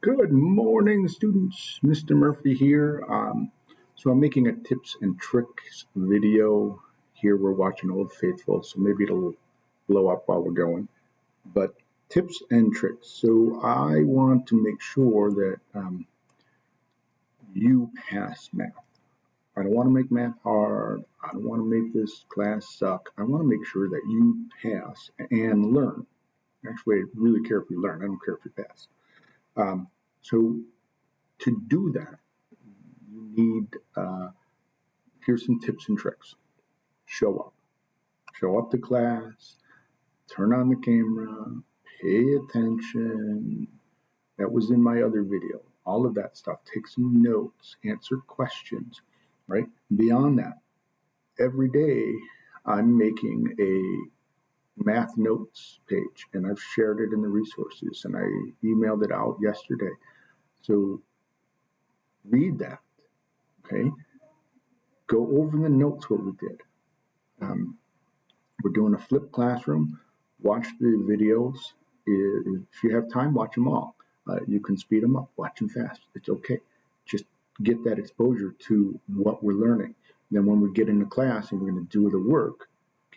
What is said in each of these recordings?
Good morning, students. Mr. Murphy here. Um, so I'm making a tips and tricks video. Here we're watching Old Faithful, so maybe it'll blow up while we're going. But tips and tricks. So I want to make sure that um, you pass math. I don't want to make math hard. I don't want to make this class suck. I want to make sure that you pass and learn. Actually, I really care if you learn. I don't care if you pass. Um, so to do that, you need, uh, here's some tips and tricks. Show up. Show up to class, turn on the camera, pay attention. That was in my other video. All of that stuff. Take some notes, answer questions, right? Beyond that, every day I'm making a math notes page and I've shared it in the resources and I emailed it out yesterday. So read that, okay? Go over the notes what we did. Um, we're doing a flipped classroom. Watch the videos. If you have time, watch them all. Uh, you can speed them up, watch them fast. It's okay. Just get that exposure to what we're learning. Then when we get into class and we're going to do the work,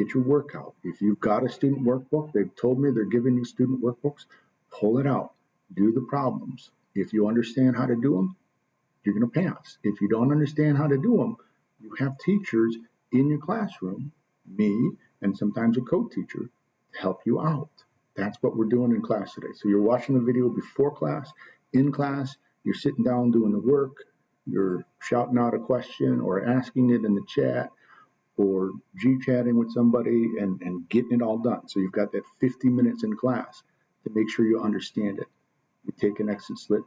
get your work out. If you've got a student workbook, they've told me they're giving you student workbooks, pull it out, do the problems. If you understand how to do them, you're going to pass. If you don't understand how to do them, you have teachers in your classroom, me, and sometimes a co-teacher to help you out. That's what we're doing in class today. So you're watching the video before class, in class, you're sitting down doing the work, you're shouting out a question or asking it in the chat, or G-chatting with somebody and, and getting it all done. So you've got that 50 minutes in class to make sure you understand it. We take an exit slip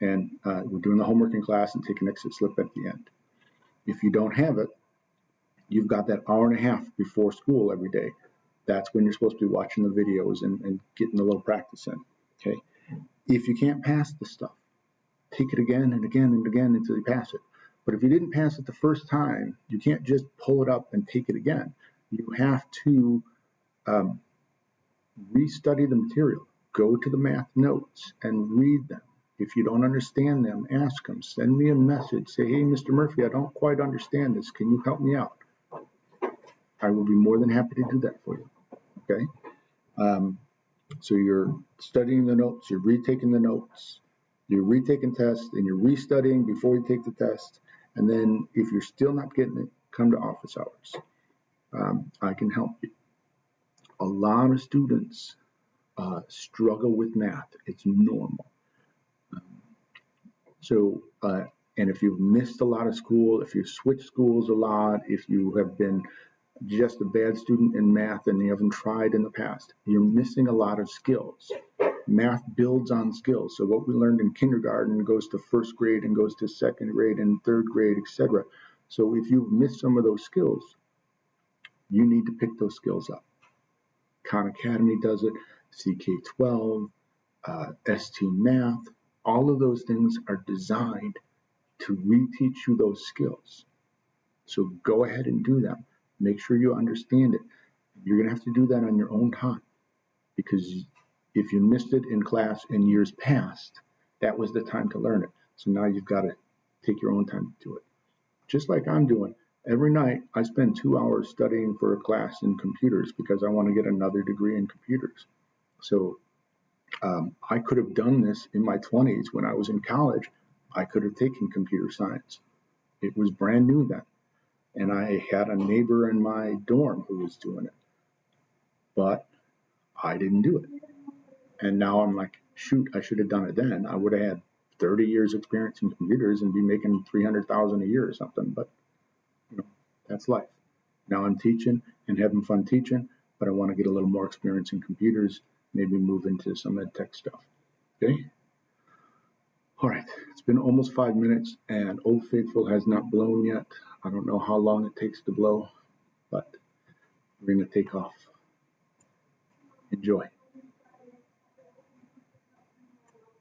and uh, we're doing the homework in class and take an exit slip at the end. If you don't have it, you've got that hour and a half before school every day. That's when you're supposed to be watching the videos and, and getting a little practice in. Okay. If you can't pass the stuff, take it again and again and again until you pass it. But if you didn't pass it the first time, you can't just pull it up and take it again. You have to um, restudy the material. Go to the math notes and read them. If you don't understand them, ask them. Send me a message. Say, hey, Mr. Murphy, I don't quite understand this. Can you help me out? I will be more than happy to do that for you. Okay? Um, so you're studying the notes, you're retaking the notes, you're retaking tests, and you're restudying before you take the test. And then if you're still not getting it, come to office hours. Um, I can help you. A lot of students uh, struggle with math. It's normal. Um, so, uh, and if you've missed a lot of school, if you switch schools a lot, if you have been just a bad student in math and you haven't tried in the past, you're missing a lot of skills math builds on skills. So what we learned in kindergarten goes to first grade and goes to second grade and third grade, etc. So if you've missed some of those skills, you need to pick those skills up. Khan Academy does it, CK12, uh, ST Math, all of those things are designed to reteach you those skills. So go ahead and do them. Make sure you understand it. You're going to have to do that on your own time because if you missed it in class in years past, that was the time to learn it. So now you've got to take your own time to do it. Just like I'm doing. Every night I spend two hours studying for a class in computers because I want to get another degree in computers. So um, I could have done this in my 20s when I was in college. I could have taken computer science. It was brand new then. And I had a neighbor in my dorm who was doing it. But I didn't do it. And now I'm like, shoot, I should have done it then. I would have had 30 years experience in computers and be making 300,000 a year or something. But you know, that's life. Now I'm teaching and having fun teaching, but I want to get a little more experience in computers, maybe move into some ed tech stuff. Okay. All right, it's been almost five minutes and Old Faithful has not blown yet. I don't know how long it takes to blow, but we're going to take off. Enjoy.